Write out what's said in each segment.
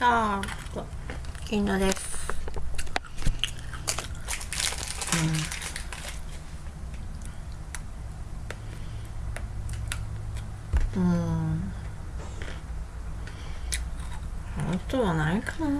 ああ金田です。うん。うん。あとはないかな。うん。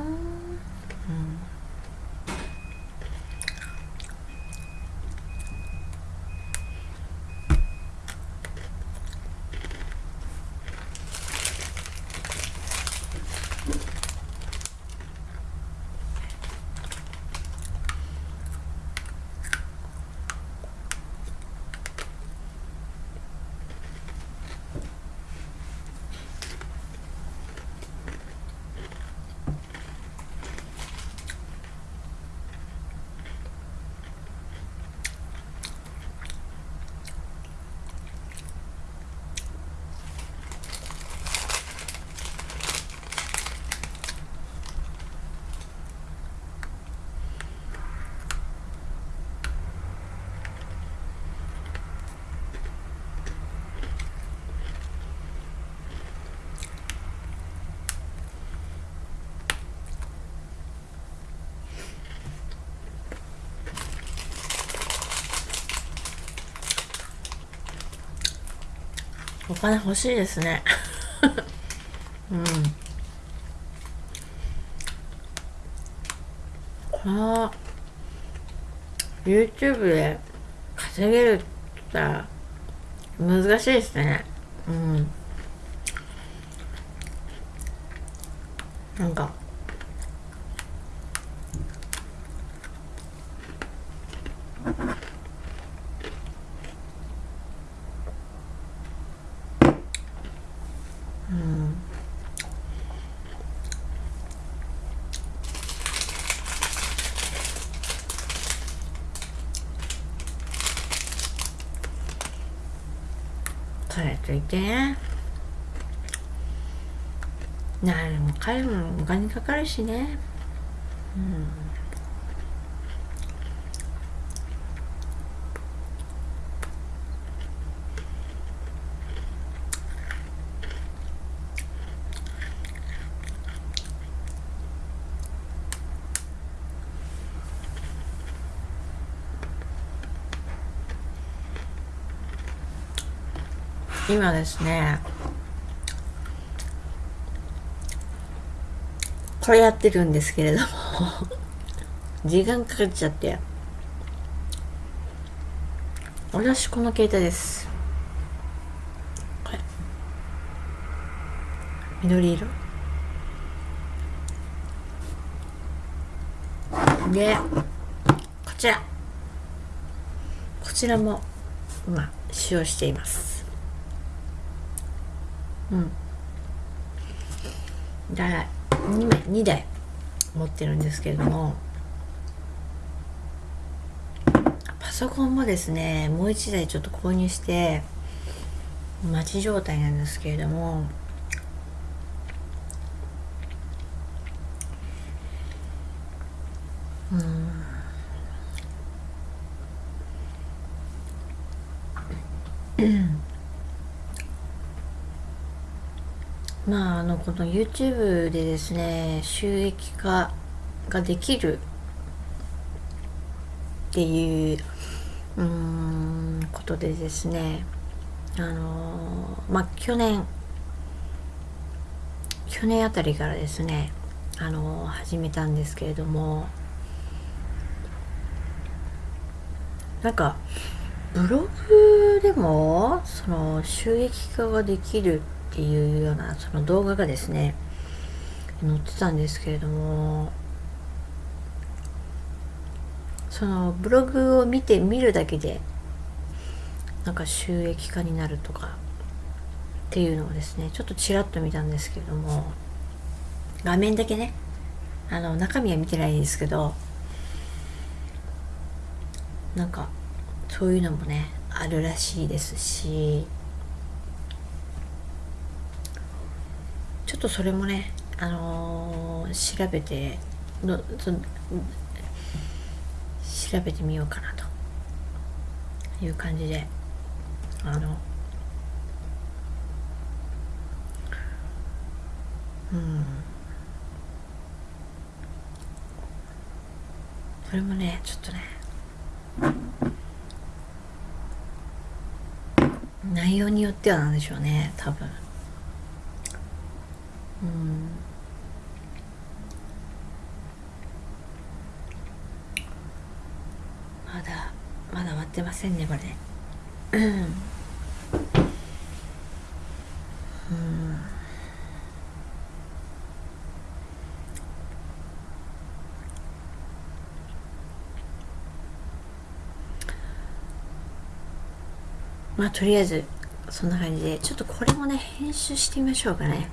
お金欲しいですね。うん。この YouTube で稼げるって言ったら難しいですね。うん。なんか彼といて。ね何も彼もお金かかるしね。うん。今ですねこれやってるんですけれども 時間かかっちゃって。私この携帯です。これ。緑色。でこちら。こちらも今使用しています。うん。だ2枚2台持ってるんですけれどもパソコンもですねもう1台ちょっと購入して待ち状態なんですけれどもうんうん。まああのこの YouTube でですね収益化ができるっていううんことでですねあのまあ去年去年あたりからですねあの始めたんですけれどもなんかブログでもその収益化ができるってていうようなその動画がですね載ってたんですけれどもそのブログを見て見るだけでなんか収益化になるとかっていうのをですねちょっとちらっと見たんですけれども画面だけねあの中身は見てないんですけどなんかそういうのもねあるらしいですしちょっとそれもね、あのー、調べての調べてみようかなという感じであのうんそれもねちょっとね内容によってはなんでしょうね多分。まだまだ終わってませんねこれ。うん。まあとりあえずそんな感じで。ちょっとこれもね編集してみましょうかね。